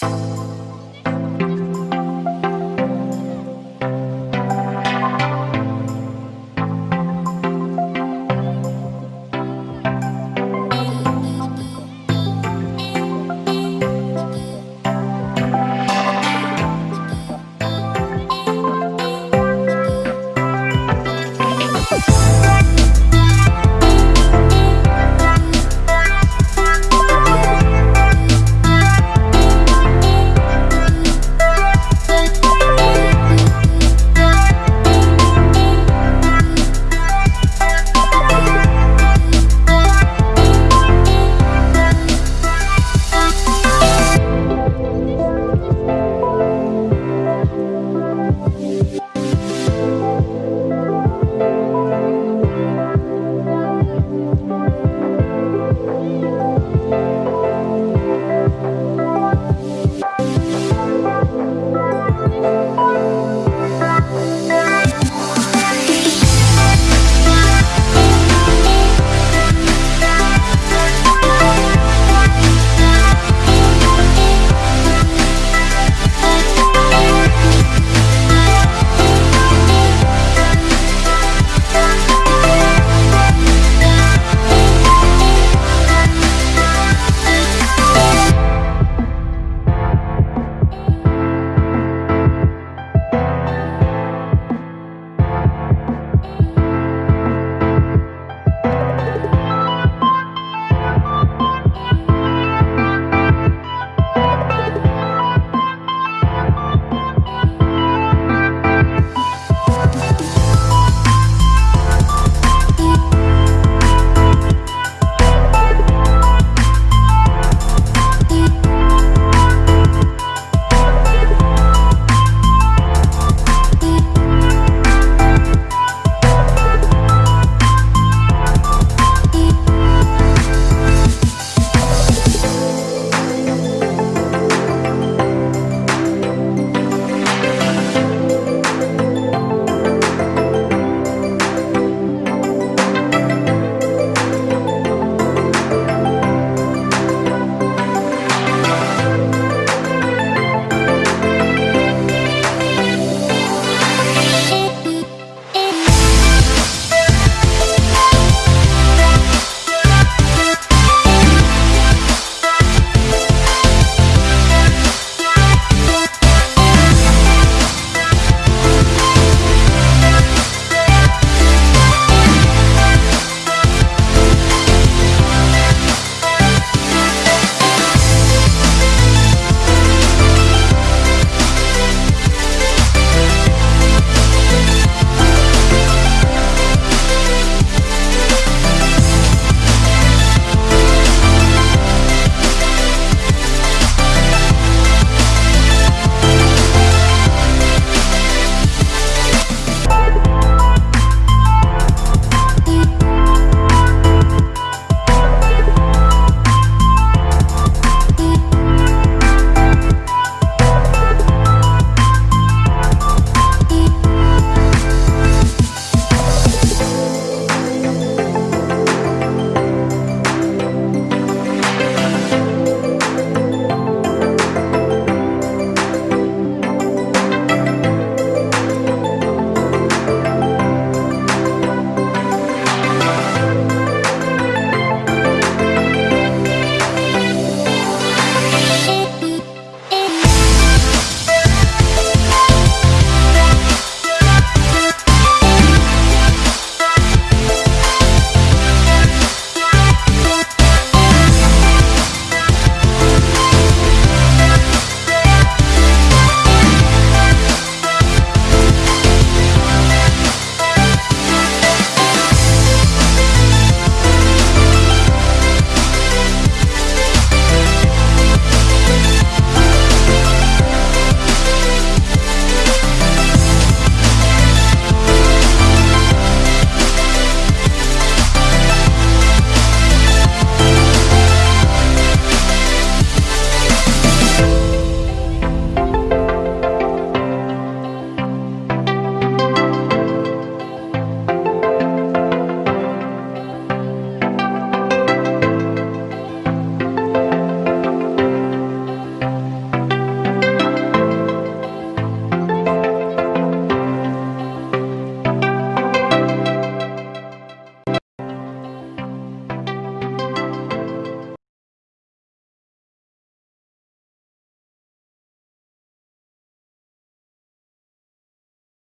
Bye.